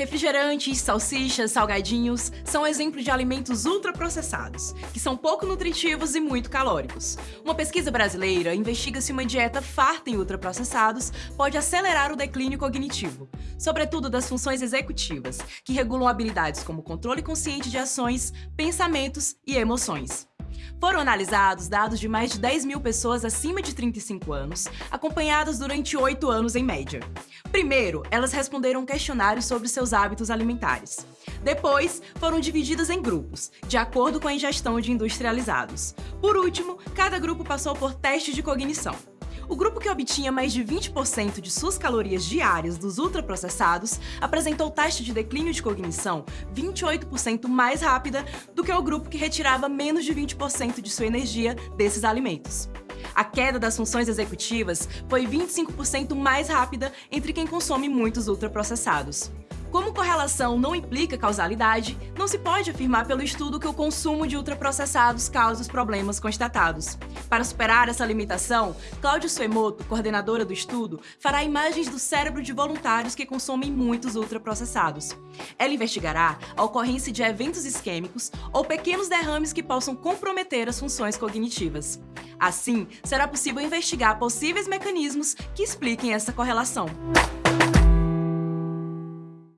Refrigerantes, salsichas, salgadinhos são exemplos de alimentos ultraprocessados, que são pouco nutritivos e muito calóricos. Uma pesquisa brasileira investiga se uma dieta farta em ultraprocessados pode acelerar o declínio cognitivo, sobretudo das funções executivas, que regulam habilidades como controle consciente de ações, pensamentos e emoções. Foram analisados dados de mais de 10 mil pessoas acima de 35 anos, acompanhadas durante 8 anos em média. Primeiro, elas responderam um questionário sobre seus hábitos alimentares. Depois, foram divididas em grupos, de acordo com a ingestão de industrializados. Por último, cada grupo passou por testes de cognição. O grupo que obtinha mais de 20% de suas calorias diárias dos ultraprocessados apresentou taxa de declínio de cognição 28% mais rápida do que o grupo que retirava menos de 20% de sua energia desses alimentos. A queda das funções executivas foi 25% mais rápida entre quem consome muitos ultraprocessados. Como correlação não implica causalidade, não se pode afirmar pelo estudo que o consumo de ultraprocessados causa os problemas constatados. Para superar essa limitação, Cláudia Suemoto, coordenadora do estudo, fará imagens do cérebro de voluntários que consomem muitos ultraprocessados. Ela investigará a ocorrência de eventos isquêmicos ou pequenos derrames que possam comprometer as funções cognitivas. Assim, será possível investigar possíveis mecanismos que expliquem essa correlação.